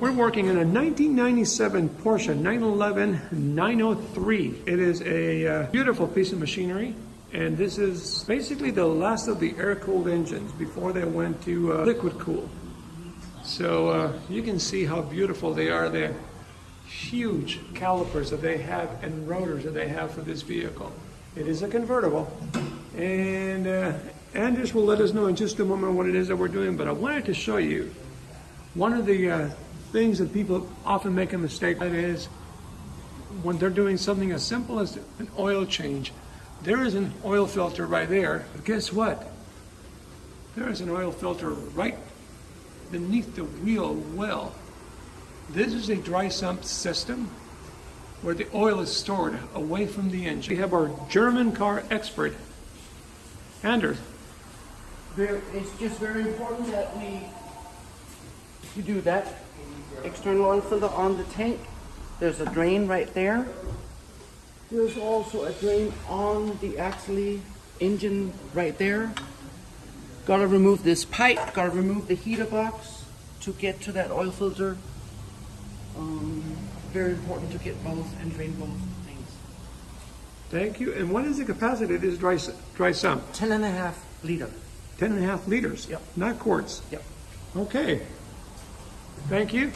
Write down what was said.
We're working in a 1997 Porsche 911 903. It is a uh, beautiful piece of machinery, and this is basically the last of the air-cooled engines before they went to uh, liquid cool. So uh, you can see how beautiful they are. They're huge calipers that they have and rotors that they have for this vehicle. It is a convertible, and uh, Anders will let us know in just a moment what it is that we're doing. But I wanted to show you one of the uh, things that people often make a mistake with is when they're doing something as simple as an oil change. There is an oil filter right there, but guess what? There is an oil filter right beneath the wheel well. This is a dry sump system where the oil is stored away from the engine. We have our German car expert, Anders. Very, it's just very important that we, you do that external oil filter on the tank. There's a drain right there. There's also a drain on the actually engine right there. Gotta remove this pipe, gotta remove the heater box to get to that oil filter. Um, very important to get both and drain both things. Thank you. And what is the capacity of this dry, dry sump? Ten and a half liter. Ten and a half liters? Yep. Not quarts? Yep. Okay. Thank you.